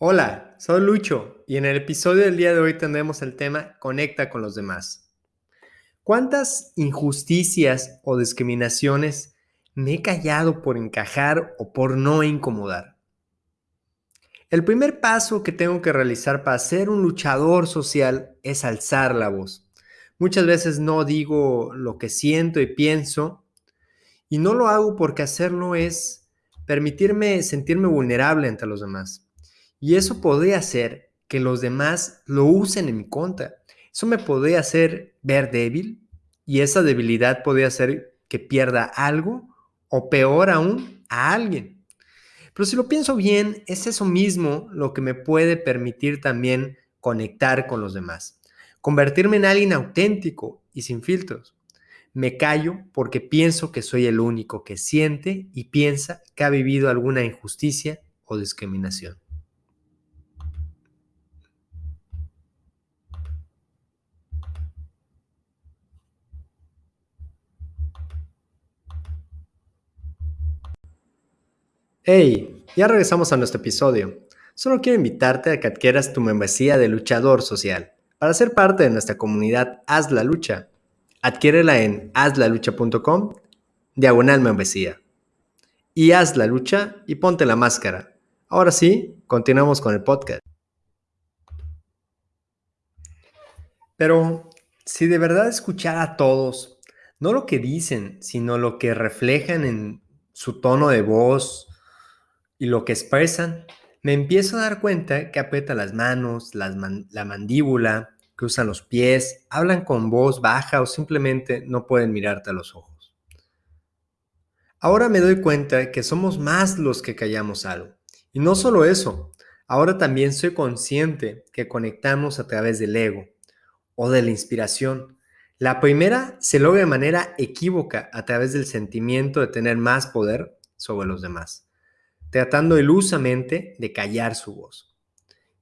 Hola, soy Lucho y en el episodio del día de hoy tendremos el tema Conecta con los demás. ¿Cuántas injusticias o discriminaciones me he callado por encajar o por no incomodar? El primer paso que tengo que realizar para ser un luchador social es alzar la voz. Muchas veces no digo lo que siento y pienso y no lo hago porque hacerlo es permitirme sentirme vulnerable ante los demás. Y eso podría hacer que los demás lo usen en mi contra. Eso me podría hacer ver débil y esa debilidad podría hacer que pierda algo o peor aún a alguien. Pero si lo pienso bien, es eso mismo lo que me puede permitir también conectar con los demás. Convertirme en alguien auténtico y sin filtros. Me callo porque pienso que soy el único que siente y piensa que ha vivido alguna injusticia o discriminación. Hey, ya regresamos a nuestro episodio. Solo quiero invitarte a que adquieras tu membresía de luchador social. Para ser parte de nuestra comunidad Haz la Lucha, adquiérela en hazlalucha.com, diagonal membresía. Y haz la lucha y ponte la máscara. Ahora sí, continuamos con el podcast. Pero si de verdad escuchar a todos, no lo que dicen, sino lo que reflejan en su tono de voz, y lo que expresan, me empiezo a dar cuenta que aprieta las manos, la mandíbula, usan los pies, hablan con voz baja o simplemente no pueden mirarte a los ojos. Ahora me doy cuenta que somos más los que callamos algo. Y no solo eso, ahora también soy consciente que conectamos a través del ego o de la inspiración. La primera se logra de manera equívoca a través del sentimiento de tener más poder sobre los demás tratando ilusamente de callar su voz.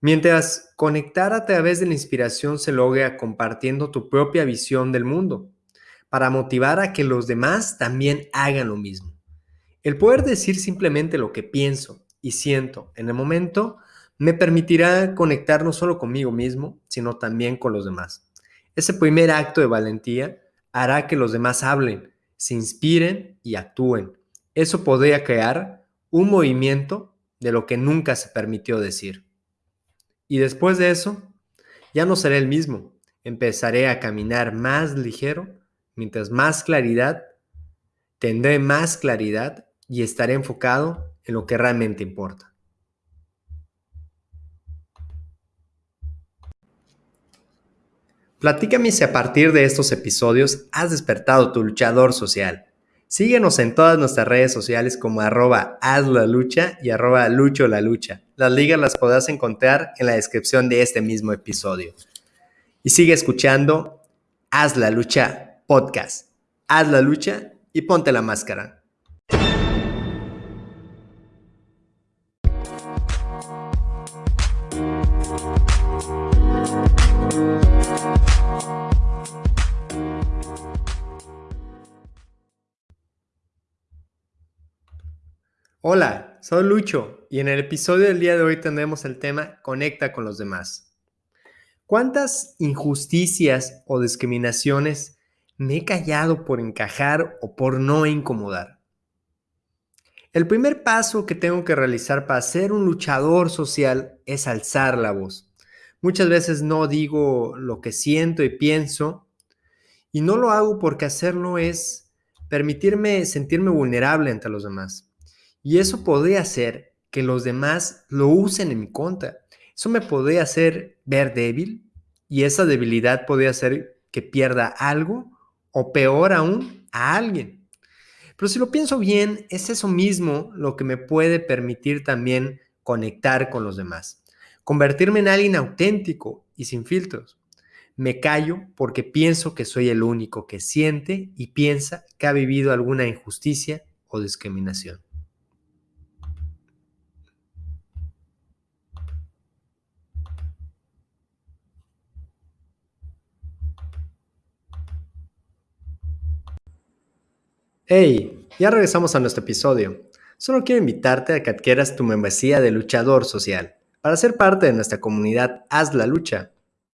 Mientras conectar a través de la inspiración se logra compartiendo tu propia visión del mundo, para motivar a que los demás también hagan lo mismo. El poder decir simplemente lo que pienso y siento en el momento me permitirá conectar no solo conmigo mismo, sino también con los demás. Ese primer acto de valentía hará que los demás hablen, se inspiren y actúen. Eso podría crear un movimiento de lo que nunca se permitió decir. Y después de eso, ya no seré el mismo. Empezaré a caminar más ligero, mientras más claridad, tendré más claridad y estaré enfocado en lo que realmente importa. Platícame si a partir de estos episodios has despertado tu luchador social Síguenos en todas nuestras redes sociales como arroba haz la lucha y arroba lucho la lucha. Las ligas las podrás encontrar en la descripción de este mismo episodio. Y sigue escuchando Haz la lucha podcast. Haz la lucha y ponte la máscara. Hola, soy Lucho y en el episodio del día de hoy tendremos el tema Conecta con los demás. ¿Cuántas injusticias o discriminaciones me he callado por encajar o por no incomodar? El primer paso que tengo que realizar para ser un luchador social es alzar la voz. Muchas veces no digo lo que siento y pienso y no lo hago porque hacerlo es permitirme sentirme vulnerable ante los demás. Y eso podría hacer que los demás lo usen en mi contra. Eso me podría hacer ver débil y esa debilidad podría hacer que pierda algo o peor aún a alguien. Pero si lo pienso bien, es eso mismo lo que me puede permitir también conectar con los demás. Convertirme en alguien auténtico y sin filtros. Me callo porque pienso que soy el único que siente y piensa que ha vivido alguna injusticia o discriminación. Hey, ya regresamos a nuestro episodio. Solo quiero invitarte a que adquieras tu membresía de luchador social. Para ser parte de nuestra comunidad Haz la Lucha,